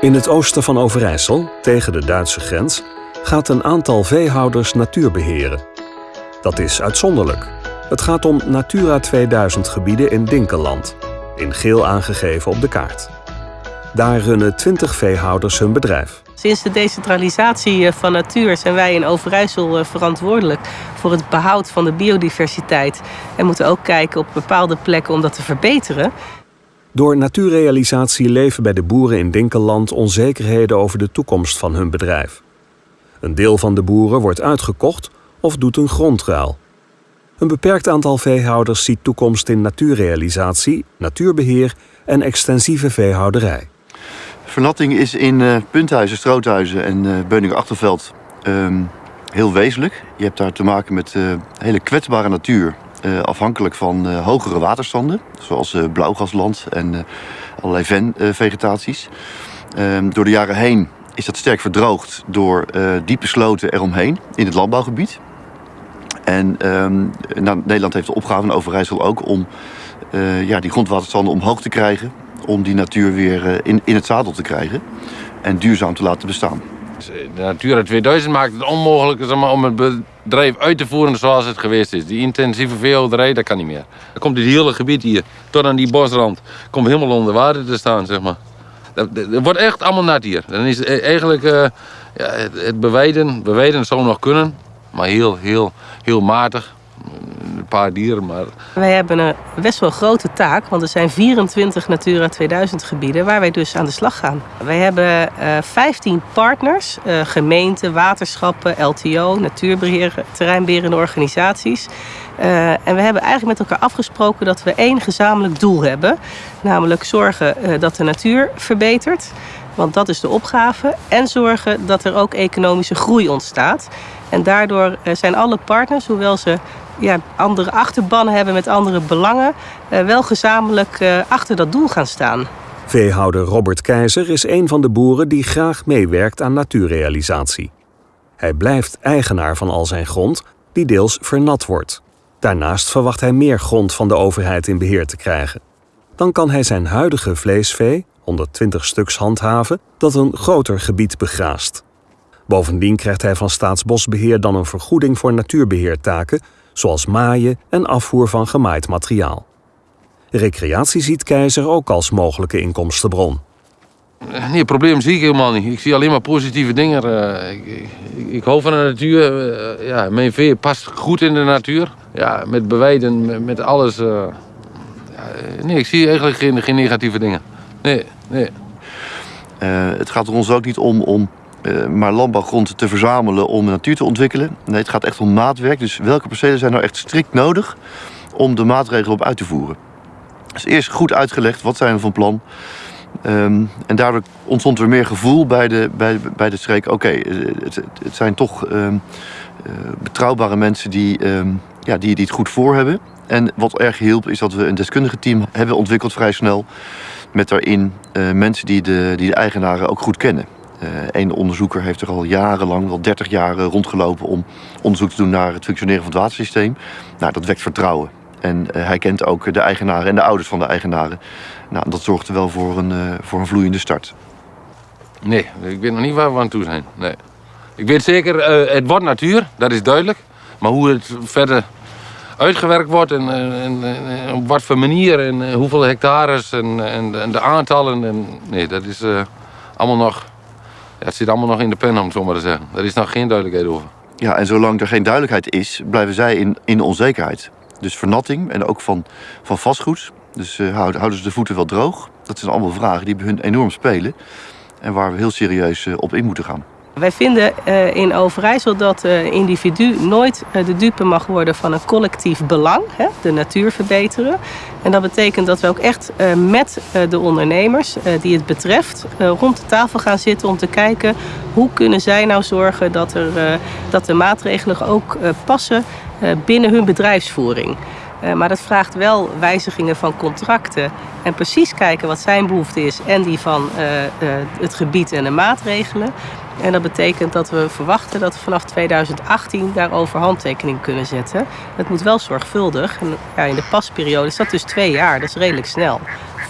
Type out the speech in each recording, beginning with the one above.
In het oosten van Overijssel, tegen de Duitse grens, gaat een aantal veehouders natuur beheren. Dat is uitzonderlijk. Het gaat om Natura 2000 gebieden in Dinkeland, in geel aangegeven op de kaart. Daar runnen 20 veehouders hun bedrijf. Sinds de decentralisatie eh, van natuur zijn wij in Overijssel eh, verantwoordelijk voor het behoud van de biodiversiteit. En moeten ook kijken op bepaalde plekken om dat te verbeteren. Door natuurrealisatie leven bij de boeren in Dinkeland onzekerheden over de toekomst van hun bedrijf. Een deel van de boeren wordt uitgekocht of doet een grondruil. Een beperkt aantal veehouders ziet toekomst in natuurrealisatie, natuurbeheer en extensieve veehouderij. Vernatting is in uh, Punthuizen, Stroothuizen en uh, Beuningen-Achterveld um, heel wezenlijk. Je hebt daar te maken met uh, hele kwetsbare natuur. Afhankelijk van hogere waterstanden, zoals blauwgasland en allerlei venvegetaties. Um, door de jaren heen is dat sterk verdroogd door diepe sloten eromheen in het landbouwgebied. En um, nou, Nederland heeft de opgave, en Overijssel ook, om ja, die grondwaterstanden omhoog te krijgen om die natuur weer eh, in, in het zadel te krijgen en duurzaam te laten bestaan. De Natura 2000 maakt het onmogelijk om het bedrijf uit te voeren zoals het geweest is. Die intensieve veehouderij, dat kan niet meer. Dan komt dit hele gebied hier, tot aan die bosrand, komt helemaal onder water te staan, zeg maar. Dat, wordt echt allemaal nat hier. Dan is e-, eigenlijk uh, ja, het, het bewijden, bewijden zou nog kunnen, maar heel, heel, heel matig paar dieren. Maar... Wij hebben een best wel grote taak, want er zijn 24 Natura 2000 gebieden waar wij dus aan de slag gaan. Wij hebben uh, eh, 15 partners, uh, gemeenten, waterschappen, LTO, natuurbeheer, terreinberende organisaties. Uh, en we hebben eigenlijk met elkaar afgesproken dat we één gezamenlijk doel hebben. Namelijk zorgen dat de natuur verbetert. Want dat is de opgave. En zorgen dat er ook economische groei ontstaat. En daardoor zijn alle partners, hoewel ze ja, andere achterbannen hebben met andere belangen, uh, wel gezamenlijk uh, achter dat doel gaan staan. Veehouder Robert Keizer is een van de boeren die graag meewerkt aan natuurrealisatie. Hij blijft eigenaar van al zijn grond, die deels vernat wordt. Daarnaast verwacht hij meer grond van de overheid in beheer te krijgen. Dan kan hij zijn huidige vleesvee, 120 stuks handhaven, dat een groter gebied begraast. Bovendien krijgt hij van Staatsbosbeheer dan een vergoeding voor natuurbeheertaken zoals maaien en afvoer van gemaaid materiaal. Recreatie ziet Keizer ook als mogelijke inkomstenbron. Nee, het probleem zie ik helemaal niet. Ik zie alleen maar positieve dingen. Uh, ik, ik, ik, hou van de natuur. Uh, ja, mijn vee past goed in de natuur. Ja, met bewijden, met, met alles. Uh, ja, nee, ik zie eigenlijk geen, geen negatieve dingen. Nee, nee. het gaat er ons ook niet om om uh, maar landbouwgrond te verzamelen om de natuur te ontwikkelen. Nee, het gaat echt om maatwerk. Dus welke percelen zijn nou echt strikt nodig om de maatregelen op uit te voeren? Dus eerst goed uitgelegd, wat zijn we van plan? Um, en daardoor ontstond er meer gevoel bij de, bij, bij de streek. Oké, okay, het, het, zijn toch um, uh, betrouwbare mensen die, um, ja, die, die het goed voor hebben. En wat erg hielp is dat we een deskundige team hebben ontwikkeld vrij snel. Met daarin mensen die de, die de eigenaren ook goed kennen. Een eh, onderzoeker heeft er al jarenlang, wel 30 jaar rondgelopen om onderzoek te doen naar het functioneren van het watersysteem. Nou, dat wekt vertrouwen. En uh, hij kent ook de eigenaren en de ouders van de eigenaren. Nou, dat zorgt er wel voor een, uh, voor een vloeiende start. Nee, ik weet nog niet waar we aan toe zijn. Nee. Ik weet zeker, het wordt natuur, dat is duidelijk. Maar hoe het verder uitgewerkt wordt en, en, en op wat voor manier en hoeveel hectares en, en, de aantallen. En, nee, dat is allemaal nog het zit allemaal nog in de pen, om het zo maar te zeggen. Er is nog geen duidelijkheid over. Ja, en zolang er geen duidelijkheid is, blijven zij in, in onzekerheid. Dus vernatting en ook van, van vastgoed. Dus uh, houden ze de voeten wel droog? Dat zijn allemaal vragen die bij hun enorm spelen. En waar we heel serieus uh, op in moeten gaan. Wij vinden uh, in Overijssel dat uh, individu nooit uh, de dupe mag worden van een collectief belang, de natuur verbeteren. En dat betekent dat we ook echt met de ondernemers die het betreft rond de tafel gaan zitten om te kijken hoe kunnen zij nou zorgen dat, er, dat de maatregelen ook passen binnen hun bedrijfsvoering. Maar dat vraagt wel wijzigingen van contracten. En precies kijken wat zijn behoefte is en die van het gebied en de maatregelen. En dat betekent dat we verwachten dat we vanaf 2018 daarover handtekening kunnen zetten. Het moet wel zorgvuldig. Ja, in de pasperiode is dat dus twee jaar, dat is redelijk snel.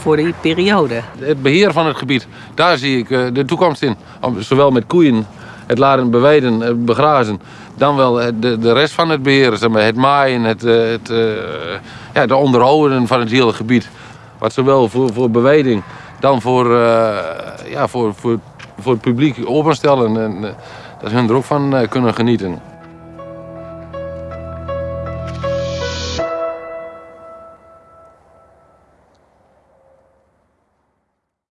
voor die periode. Het beheer van het gebied, daar zie ik eh, de toekomst in. Zowel met koeien, het laten beweiden, het begrazen, dan wel het- de, de rest van het beheer. Zeg maar, het maaien, het, eh, het, eh, ja, de onderhouden van het hele gebied. Wat zowel voor, voor beweiding, dan voor, eh, ja, voor, voor, voor het publiek openstellen. En, eh, dat hun er ook van eh, kunnen genieten.